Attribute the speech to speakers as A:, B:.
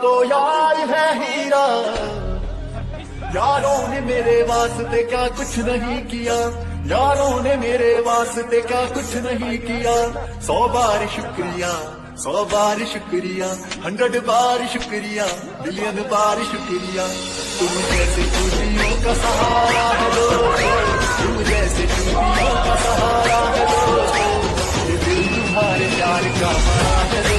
A: तो यार है हीरा। यारों ने मेरे वास्ते क्या कुछ नहीं किया। यारों ने मेरे वास्ते क्या कुछ नहीं किया। सौ बार शुक्रिया, सौ बार शुक्रिया, हंड्रेड बार शुक्रिया मिलियन बार शुक्रिया। तुम जैसे टूटियों का सहारा है दो तुम जैसे टूटियों का सहारा है दो दिल तुम्हारे प्यार का हमारा है